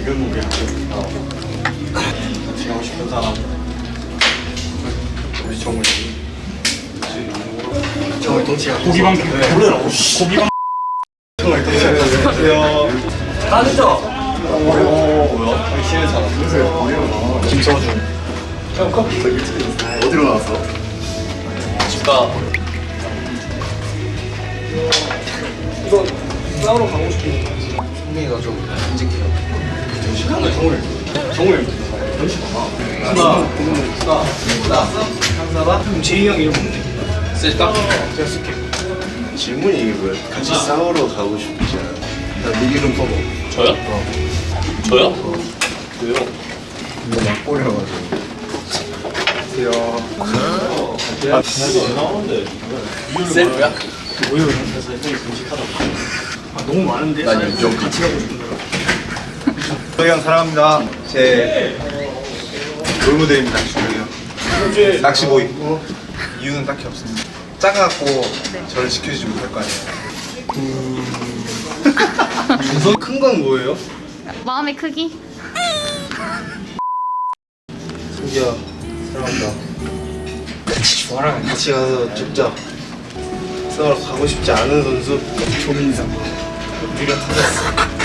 지금 우리 같이 가고 싶은 사람. 우리 정훈이. 정훈이 동치가 고기방 몰라. 고기방. 정훈이 안녕하세요. 나누죠? 오 뭐야? 여기 쉬는 사람. 김서준. 형 커피 어디로 나왔어? 집가. 이거 싸우러 가고 싶은 성민이가 좀 인직해요. 정말 정을 정을 하나 나왔어? 강사봐? 그럼 제이 형 이름 뭔데? 쓸까? 제가 쓸게. 질문이 이게 뭐야? 같이 싸우러 가고 싶지 않아? 나네 이름 써봐. 저요? 저요? 왜요? 이거 막 꼬려가지고. 아, 진짜 나오는데. 셀프야? 오히려 형이 금식하다. 아 너무 많은데. 난 인정. 같이 가고 싶은 거 형 사랑합니다. 제 롤모델입니다. 형. 낚시보이. 이유는 딱히 없습니다. 작아갖고 저를 지켜주지 못할 거 아니에요. 큰건 뭐예요? 마음의 크기? 승기야 사랑한다. 같이 좋아라. 같이 가서 죽자. 싸우러 가고 싶지 않은 선수 조민상. 우리가 터졌어.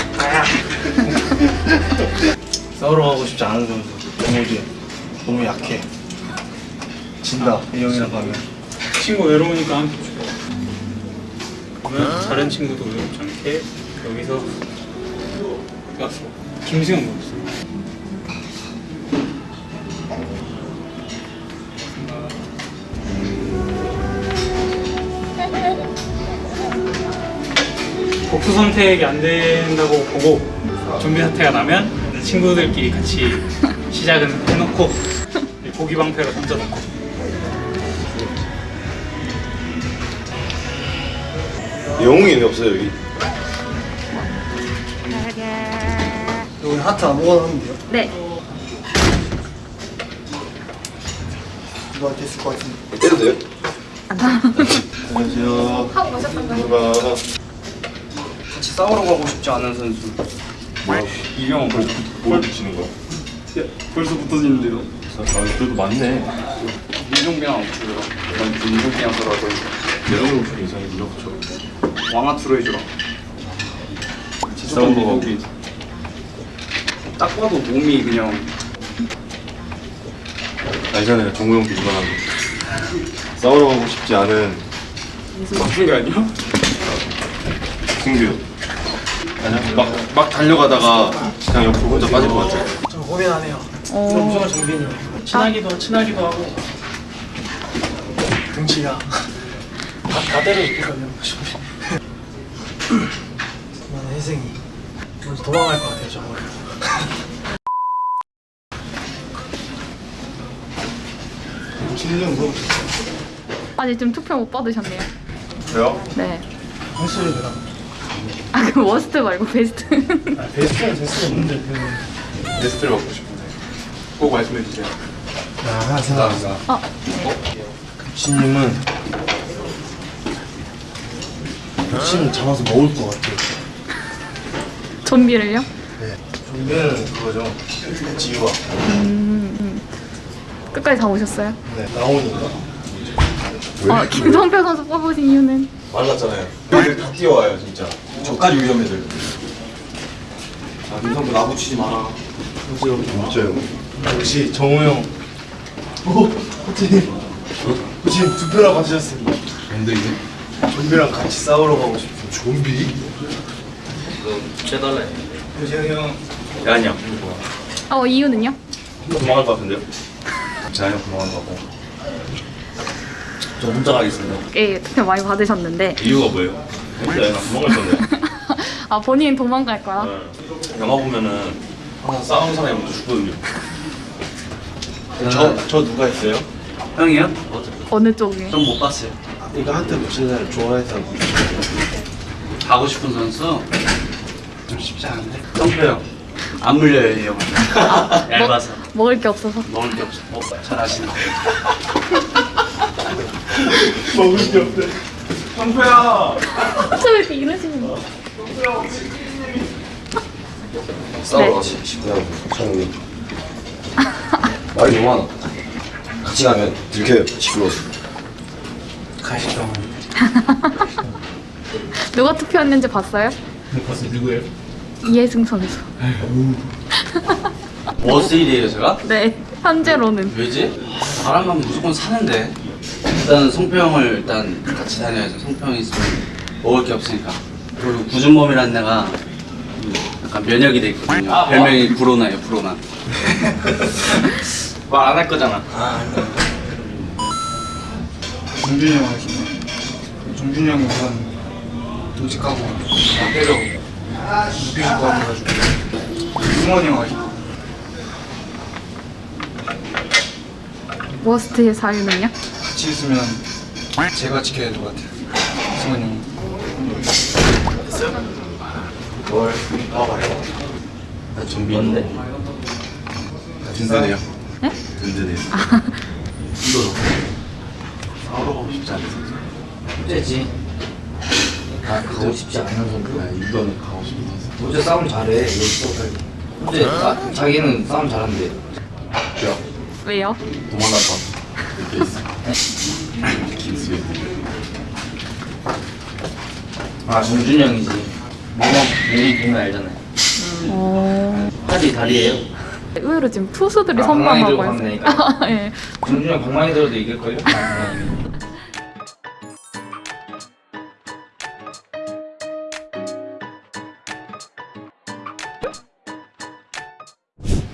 싸우러 가고 싶지 않은 선수. 정우지. 너무 약해. 진다. 이 형이랑 가면. 친구 외로우니까 함께 죽어. 그러면 다른 친구도 외롭지 않게 여기서 약속. 김수영 뭐였어? 복수 선택이 안 된다고 보고 좀비 사태가 나면 친구들끼리 같이 시작은 해놓고 고기 방패로 던져놓고 영웅이 없어요 여기. 여기 하트 아무거나 하면 돼요? 네. 누가 됐을 것 같은데. 때려도 돼요? 안녕하세요. 하고 오셨던가요? 싸우러 가고 싶지 않은 선수. 이병헌 벌써 뭘 붙이는 거야? 벌써 붙어지는데요? 아 그래도 많네. 민종병 없고요. 난 민종병 서라고 여러분 좀 이상해 붙여? 왕아투로 해주라. 싸우러 가고. 딱 봐도 몸이 그냥 알잖아요 정우 형 비판한 거. 싸우러 가고 싶지 않은 맞춘 게 아니야? 승규. 막, 막 달려가다가 그냥 옆으로 혼자 빠질 것 같아. 저 고민 안 해요. 어. 저 무조건 정빈이요. 친하기도 친하기도 하고 등치가 다, 다 때려줄거든요. 저는 혜승이 먼저 도망갈 것 같아요. 저거. 뭐? 아직 좀 투표 못 받으셨네요. 저요? 네. 혜승이 되나? 아, 그 워스트 말고 베스트. 아, 베스트는 될 수가 없는데 그. 베스트를 받고 싶은데. 꼭 말씀해 주세요. 아, 하나 생각합니다. 어, 네. 신님은 욕심 잡아서 먹을 것 같아요. 좀비를요? 네. 좀비는 그거죠. 지유가. 끝까지 다 오셨어요? 네. 나오니까. 어, 김성표 선수 뽑으신 이유는? 말랐잖아요. 다 뛰어와요 진짜. 저까지 위험해들. 자 김성부 나 붙이지 마라. 보세요. 진짜요? 역시 정우 형. 오, 호진님. 호진님 투표랑 받으셨습니다. 뭔데 이게? 좀비랑 같이 싸우러 가고 싶어요. 좀비? 제달래. 호진이 형. 아니야. 어, 이유는요? 도망갈 것 같은데요? 자연 도망간 거고. 저 혼자 가겠습니다. 예, 투표 많이 받으셨는데. 이유가 뭐예요? 혼자 나 도망갈 건데. 아, 본인은 도망갈 거야? 네. 영화 보면은 항상 싸우는 사람이 먼저 죽거든요. 저, 저 누가 했어요? 형이요? 어느 쪽에? 좀못 봤어요. 이거 하트 붙이는 사람 좋아해서. 가고 싶은 선수 좀 쉽지 않은데. 성표 형. 안 물려요 이 형은. 얇아서 먹 을 게 없어서. 먹을 게 없어. 어, 잘하시네. 먹을 게 없대. 성표야. 저 왜 이렇게 이러시는 거야? 싸우러 네. 가시. 그냥 정리. 말이 너무 많아. 같이 가면 들켜요. 시끄러워서. 가시죠. 누가 투표했는지 봤어요? 벌써 누구예요? 이해승 선수. 머스일이에요 제가? 네, 현재로는. 왜지? 바람만 무조건 사는데 일단은 성표 형을 일단 같이 다녀야죠 성표 형이 있으면 먹을 게 없으니까 그리고 구준범이라는 애가 약간 면역이 돼 있거든요 별명이 브로나예요 브로나 말 안 할 거잖아 정준이 형 하시네. 정준이 형이 우선 도직하고 때려 무빙 구하셔가지고 승원이 형 하시고 워스트의 사유는요? 같이 있으면 제가 지켜야 될 것 같아요. 승원이 형. 뭘? 아, 말해. 나 좀비인데 든든해요. 네? 든든해요. 싸우러 싶지 않으세요? 문제지 아 가고 싶지 않은 선수 아, 이거는 가고 싶어서. 문제 싸움 잘해 여기서 문제 아, 자기는 싸움 잘한대 야, 왜요? 도망갔다. 이렇게 있어. 김수현. 아 정준이 형이지 몸만 몸 보면 알잖아요 어... 팔이 다리예요 의외로 지금 투수들이 아, 선방하고 있어요. 갔네니까. 예. 정준이 형 방망이 들어도 이길걸요?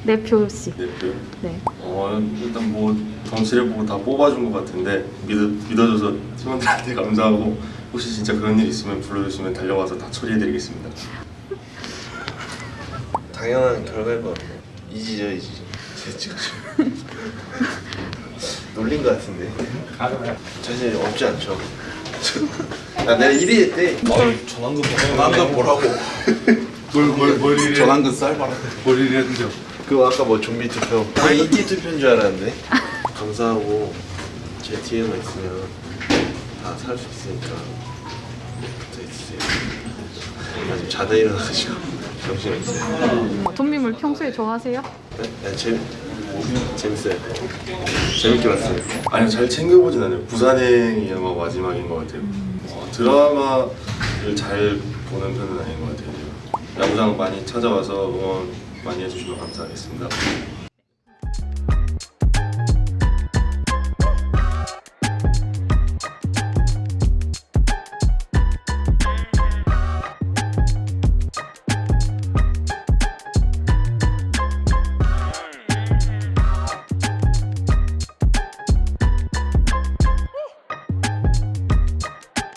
내 표시. 대표. 네. 어 일단 뭐 정치를 보고 다 뽑아준 것 같은데 믿어 믿어줘서 팀원들한테 감사하고 혹시 진짜 그런 일 있으면 불러주시면 달려와서 다 처리해드리겠습니다. 당연한 결과일 것 같아요. 이지죠 이지. 제 지금 놀린 것 같은데. 자신 없지 않죠. 나 내가 1위 했대. 전환금 전환금 뭐라고? 뭘뭘뭘 1위? 전환금 쌀 말아. 뭘 1위 했는데요? 그거 아까 뭐 좀비 투표. 아 이기 투표인 줄 알았는데. 감사하고 제 뒤에만 있으면 다 살 수 있으니까 붙어 있으세요. 나 지금 자다 일어나가지고 정신이 없어요. 좀비물 평소에 좋아하세요? 네? 네, 재 재밌어요. 재밌게 봤어요. 아니요 잘 챙겨보진 않아요. 부산행이 아마 마지막인 것 같아요. 어, 드라마를 잘 보는 편은 아닌 것 같아요. 야구장 많이 찾아와서 응원 많이 해주시면 감사하겠습니다.